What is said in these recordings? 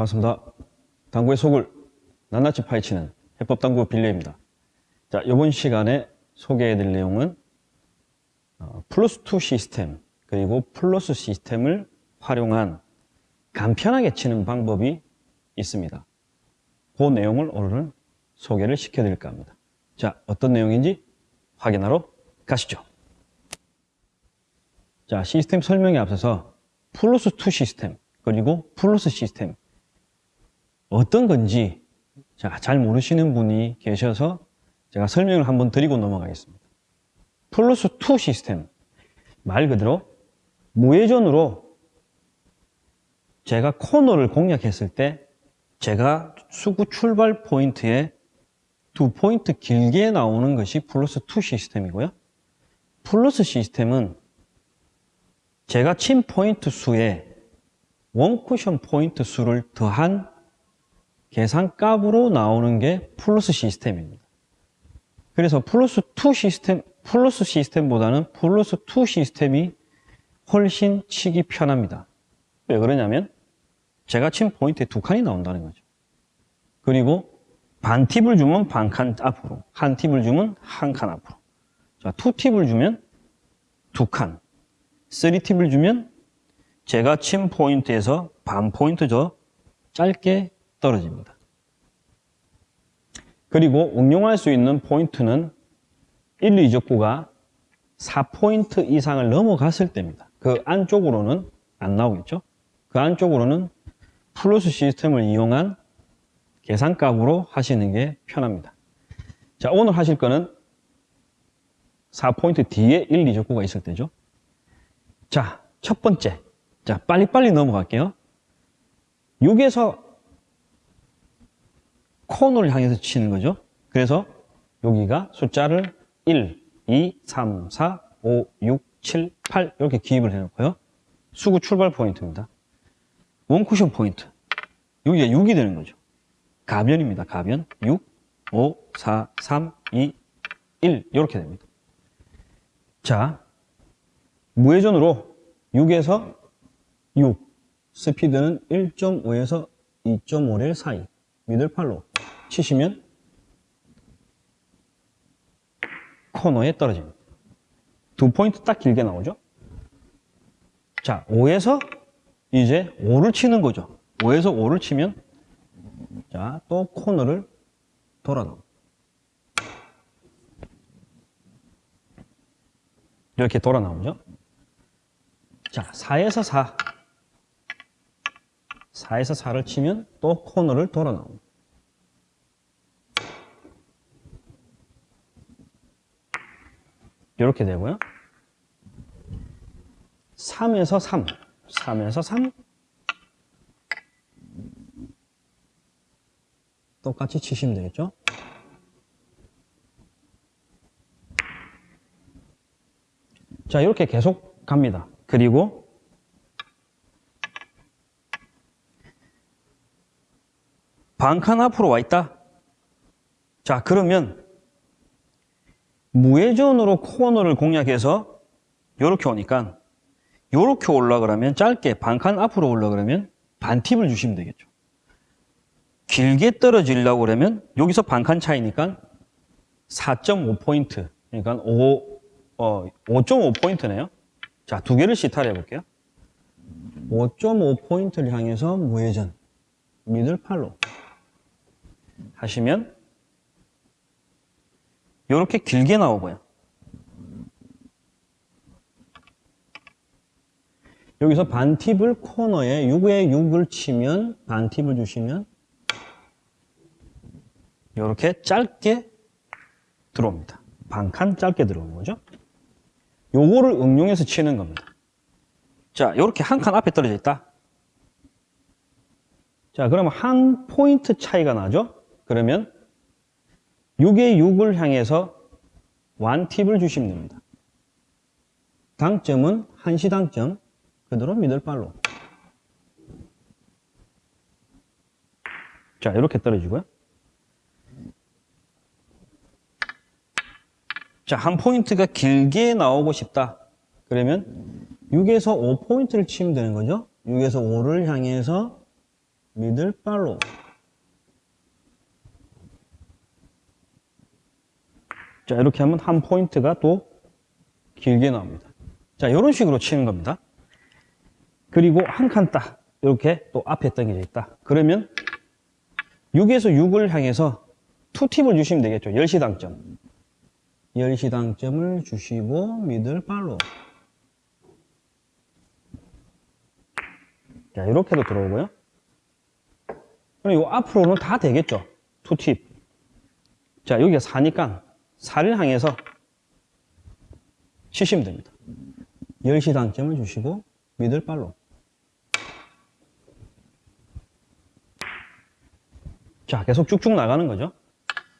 반갑습니다. 당구의 속을 낱낱이 파헤치는 해법당구 빌려입니다. 자, 이번 시간에 소개해드릴 내용은 어, 플러스2 시스템 그리고 플러스 시스템을 활용한 간편하게 치는 방법이 있습니다. 그 내용을 오늘은 소개를 시켜드릴까 합니다. 자, 어떤 내용인지 확인하러 가시죠. 자, 시스템 설명에 앞서서 플러스2 시스템 그리고 플러스 시스템 어떤 건지 자, 잘 모르시는 분이 계셔서 제가 설명을 한번 드리고 넘어가겠습니다. 플러스 2 시스템 말 그대로 무회전으로 제가 코너를 공략했을 때 제가 수구 출발 포인트에 두 포인트 길게 나오는 것이 플러스 2 시스템이고요. 플러스 시스템은 제가 친 포인트 수에 one 쿠션 포인트 수를 더한 계산값으로 나오는 게 플러스 시스템입니다. 그래서 플러스 2 시스템, 플러스 시스템보다는 플러스 2 시스템이 훨씬 치기 편합니다. 왜 그러냐면 제가 친 포인트에 두 칸이 나온다는 거죠. 그리고 반 팁을 주면 반 칸 앞으로, 한 팁을 주면 한 칸 앞으로. 자, two 팁을 주면 두 칸, three 팁을 주면 제가 친 포인트에서 반 포인트 더 짧게 떨어집니다. 그리고 응용할 수 있는 포인트는 1, 2적구가 4포인트 이상을 넘어갔을 때입니다. 그 안쪽으로는 안 나오겠죠? 그 안쪽으로는 플러스 시스템을 이용한 계산값으로 하시는 게 편합니다. 자, 오늘 하실 거는 4포인트 뒤에 1, 2적구가 있을 때죠. 자, 첫 번째. 자, 빨리빨리 넘어갈게요. 6에서 코너를 향해서 치는 거죠. 그래서 여기가 숫자를 1, 2, 3, 4, 5, 6, 7, 8 이렇게 기입을 해놓고요. 수구 출발 포인트입니다. 원쿠션 포인트. 여기가 6이 되는 거죠. 가변입니다. 가변. 6, 5, 4, 3, 2, 1 이렇게 됩니다. 자, 무회전으로 6에서 6 스피드는 1.5에서 2.5렐 사이 미들팔로 치시면 코너에 떨어집니다. 두 포인트 딱 길게 나오죠? 자, 5에서 이제 5를 치는 거죠. 5에서 5를 치면 자, 또 코너를 돌아 나옵니다. 이렇게 돌아 나오죠? 자, 4에서 4. 4에서 4를 치면 또 코너를 돌아 나옵니다. 이렇게 되고요. 3에서 3, 3에서 3 똑같이 치시면 되겠죠. 자, 이렇게 계속 갑니다. 그리고 반칸 앞으로 와 있다. 자, 그러면 무회전으로 코너를 공략해서 이렇게 오니까 이렇게 올라 그러면 짧게 반칸 앞으로 올라 그러면 반팁을 주시면 되겠죠. 길게 떨어지려고 그러면 여기서 반칸 차이니까 4.5포인트 그러니까 5, 어, 5.5포인트네요. 자, 두 개를 시타를 해볼게요. 5.5포인트를 향해서 무회전 미들 팔로 하시면 이렇게 길게 나오고요. 여기서 반팁을 코너에 6에 6을 치면 반팁을 주시면 이렇게 짧게 들어옵니다. 반칸 짧게 들어오는 거죠. 요거를 응용해서 치는 겁니다. 자, 이렇게 한 칸 앞에 떨어져 있다. 자, 그러면 한 포인트 차이가 나죠? 그러면 6에 6을 향해서 완팁을 주시면 됩니다. 당점은 한시 당점, 그대로 미들발로. 자, 이렇게 떨어지고요. 자, 한 포인트가 길게 나오고 싶다. 그러면 6에서 5포인트를 치면 되는 거죠. 6에서 5를 향해서 미들발로 자 이렇게 하면 한 포인트가 또 길게 나옵니다. 자 이런 식으로 치는 겁니다. 그리고 한 칸 딱 이렇게 또 앞에 당겨져 있다. 그러면 6에서 6을 향해서 투팁을 주시면 되겠죠. 10시 당점. 10시 당점을 주시고 미들발로. 자 이렇게도 들어오고요. 그럼 이 앞으로는 다 되겠죠. 투팁. 자 여기가 4니까 4를 향해서 치시면 됩니다. 10시 당점을 주시고 미들 발로 자 계속 쭉쭉 나가는 거죠.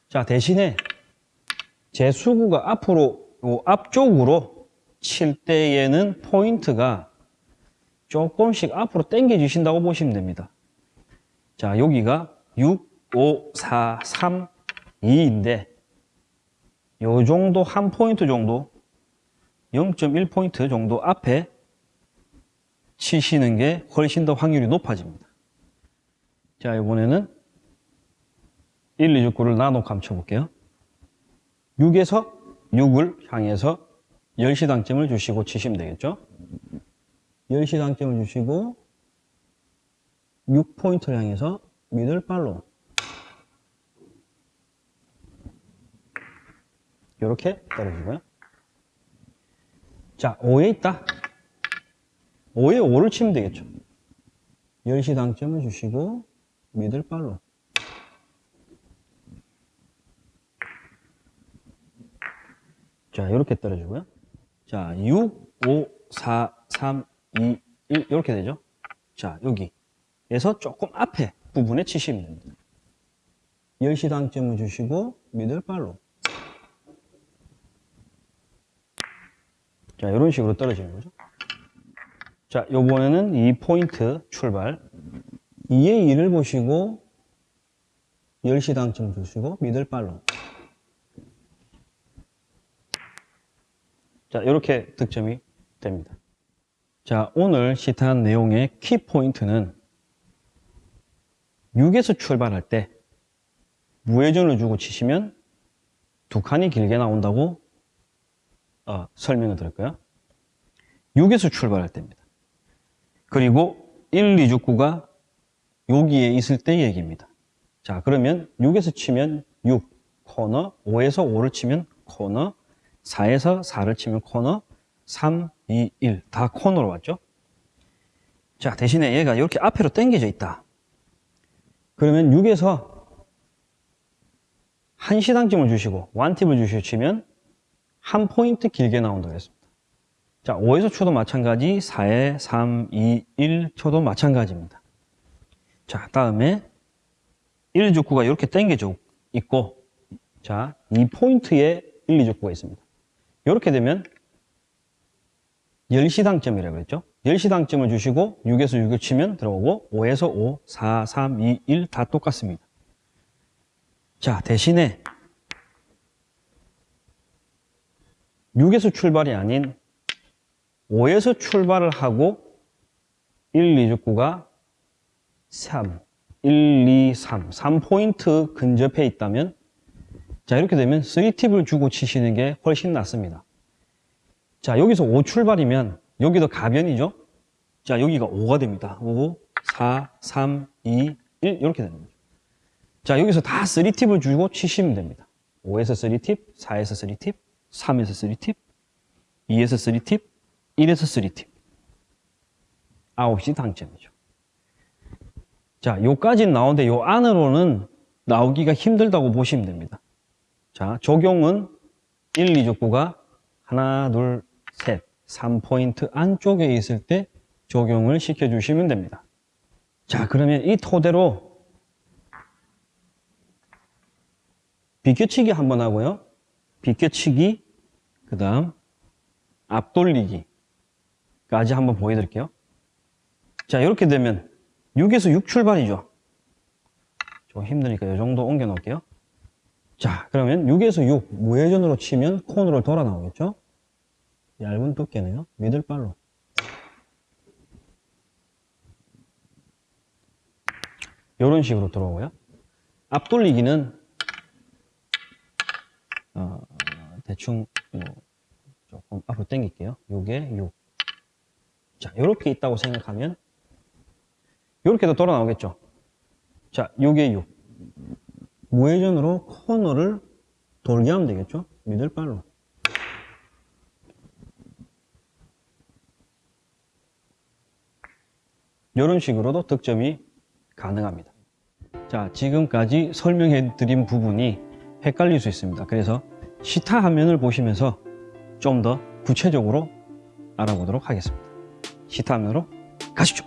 자 대신에 제 수구가 앞으로 요 앞쪽으로 칠 때에는 포인트가 조금씩 앞으로 당겨 주신다고 보시면 됩니다. 자 여기가 6, 5, 4, 3, 2인데 요 정도 한 포인트 정도 0.1포인트 정도 앞에 치시는 게 훨씬 더 확률이 높아집니다. 자, 이번에는 1, 2, 6, 9를 나눠 감춰 볼게요. 6에서 6을 향해서 10시 당점을 주시고 치시면 되겠죠? 10시 당점을 주시고 6포인트를 향해서 미들발로 이렇게 떨어지고요. 자, 5에 있다. 5에 5를 치면 되겠죠. 10시 당점을 주시고 미들발로 자, 이렇게 떨어지고요. 자, 6, 5, 4, 3, 2, 1 이렇게 되죠. 자, 여기에서 조금 앞에 부분에 치시면 됩니다. 10시 당점을 주시고 미들발로 자, 이런 식으로 떨어지는 거죠. 자, 요번에는 이 포인트 출발. 2의 2를 보시고 10시 당점 주시고 미들발로. 자, 이렇게 득점이 됩니다. 자, 오늘 시타한 내용의 키 포인트는 6에서 출발할 때 무회전을 주고 치시면 두 칸이 길게 나온다고 어, 설명을 드릴까요? 6에서 출발할 때입니다. 그리고 1, 2, 6, 9가 여기에 있을 때 얘기입니다. 자, 그러면 6에서 치면 6, 코너, 5에서 5를 치면 코너, 4에서 4를 치면 코너, 3, 2, 1. 다 코너로 왔죠? 자, 대신에 얘가 이렇게 앞으로 당겨져 있다. 그러면 6에서 한 시당점을 주시고, 완팁을 주시고 치면 한 포인트 길게 나온다고 했습니다. 자, 5에서 초도 마찬가지, 4에 3, 2, 1 초도 마찬가지입니다. 자, 다음에 1, 2, 9가 이렇게 당겨져 있고, 자, 이 포인트에 1, 2, 9가 있습니다. 이렇게 되면 10시당점이라고 했죠. 10시당점을 주시고 6에서 6을 치면 들어오고 5에서 5, 4, 3, 2, 1 다 똑같습니다. 자, 대신에 6에서 출발이 아닌 5에서 출발을 하고 1, 2, 9가 3, 1, 2, 3, 3포인트 근접해 있다면 자 이렇게 되면 3팁을 주고 치시는 게 훨씬 낫습니다. 자 여기서 5 출발이면 여기도 가변이죠. 자 여기가 5가 됩니다. 5, 4, 3, 2, 1 이렇게 거죠. 자 여기서 다 3팁을 주고 치시면 됩니다. 5에서 3팁, 4에서 3팁, 3에서 3팁, 2에서 3팁, 1에서 3팁. 9시 당점이죠. 자, 요까지는 나오는데 요 안으로는 나오기가 힘들다고 보시면 됩니다. 자, 적용은 1, 2, 6구가 하나, 둘, 셋, 3포인트 안쪽에 있을 때 적용을 시켜주시면 됩니다. 자, 그러면 이 토대로 비껴치기 한번 하고요. 비껴치기, 그 다음 앞돌리기까지 한번 보여드릴게요. 자, 이렇게 되면 6에서 6 출발이죠. 좀 힘드니까 이 정도 옮겨 놓을게요. 자, 그러면 6에서 6 무회전으로 치면 콘으로 돌아 나오겠죠? 얇은 두께네요. 미들발로. 이런 식으로 들어오고요. 앞돌리기는 어, 대충 뭐 조금 앞으로 당길게요. 요게 6. 자, 요렇게 있다고 생각하면 요렇게도 돌아 나오겠죠. 자, 요게 6. 무회전으로 코너를 돌게 하면 되겠죠. 미들발로. 이런 식으로도 득점이 가능합니다. 자, 지금까지 설명해 드린 부분이 헷갈릴 수 있습니다. 그래서 시타 화면을 보시면서 좀 더 구체적으로 알아보도록 하겠습니다. 시타 화면으로 가시죠.